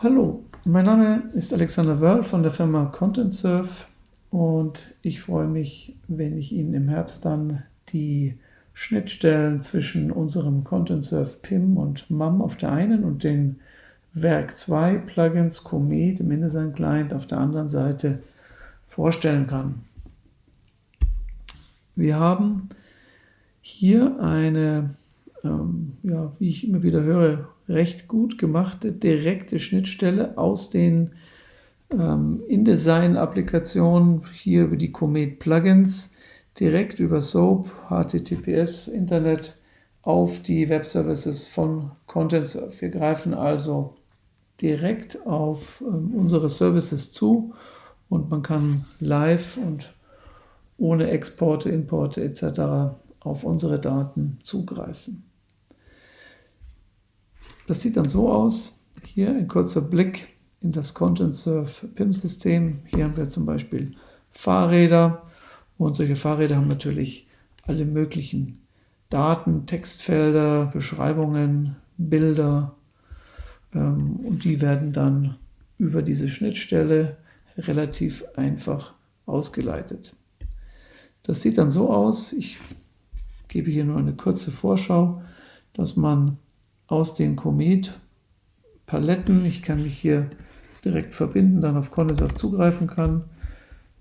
Hallo, mein Name ist Alexander Wörl von der Firma ContentSurf und ich freue mich, wenn ich Ihnen im Herbst dann die Schnittstellen zwischen unserem ContentSurf PIM und MAM auf der einen und den Werk 2 Plugins Comet im InDesign Client auf der anderen Seite vorstellen kann. Wir haben hier eine, ähm, ja, wie ich immer wieder höre, recht gut gemachte direkte Schnittstelle aus den ähm, InDesign-Applikationen, hier über die Comet Plugins, direkt über SOAP, HTTPS, Internet auf die Webservices von ContentSurf. Wir greifen also direkt auf ähm, unsere Services zu und man kann live und ohne Exporte, Importe etc. auf unsere Daten zugreifen. Das sieht dann so aus. Hier ein kurzer Blick in das Content Surf PIM-System. Hier haben wir zum Beispiel Fahrräder und solche Fahrräder haben natürlich alle möglichen Daten, Textfelder, Beschreibungen, Bilder ähm, und die werden dann über diese Schnittstelle relativ einfach ausgeleitet. Das sieht dann so aus, ich gebe hier nur eine kurze Vorschau, dass man aus den Comet-Paletten. Ich kann mich hier direkt verbinden, dann auf ContentSurf zugreifen kann.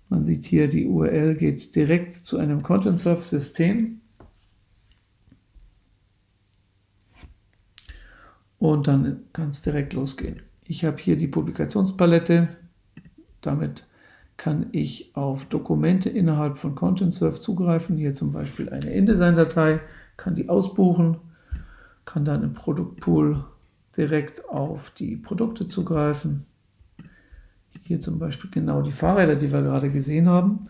Man sieht hier, die URL geht direkt zu einem ContentSurf-System. Und dann kann es direkt losgehen. Ich habe hier die Publikationspalette. Damit kann ich auf Dokumente innerhalb von ContentSurf zugreifen. Hier zum Beispiel eine InDesign-Datei, kann die ausbuchen kann dann im Produktpool direkt auf die Produkte zugreifen. Hier zum Beispiel genau die Fahrräder, die wir gerade gesehen haben.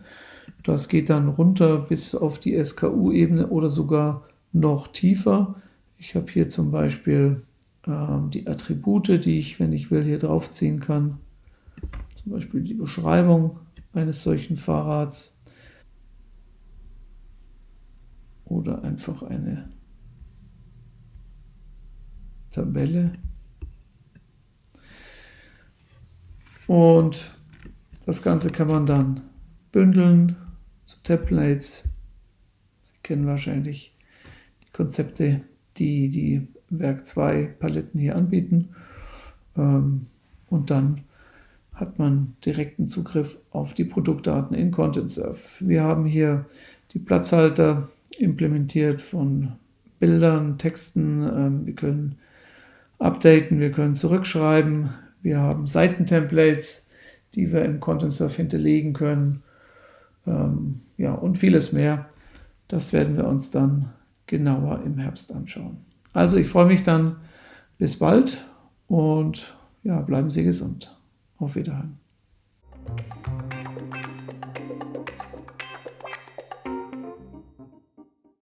Das geht dann runter bis auf die SKU-Ebene oder sogar noch tiefer. Ich habe hier zum Beispiel ähm, die Attribute, die ich, wenn ich will, hier draufziehen kann. Zum Beispiel die Beschreibung eines solchen Fahrrads oder einfach eine Tabelle. Und das Ganze kann man dann bündeln zu Templates. Sie kennen wahrscheinlich die Konzepte, die die Werk 2 Paletten hier anbieten. Ähm, und dann hat man direkten Zugriff auf die Produktdaten in ContentSurf. Wir haben hier die Platzhalter implementiert von Bildern, Texten. Ähm, wir können updaten, wir können zurückschreiben, wir haben Seitentemplates, die wir im Content Surf hinterlegen können, ähm, ja, und vieles mehr. Das werden wir uns dann genauer im Herbst anschauen. Also ich freue mich dann bis bald und ja, bleiben Sie gesund. Auf Wiederhören.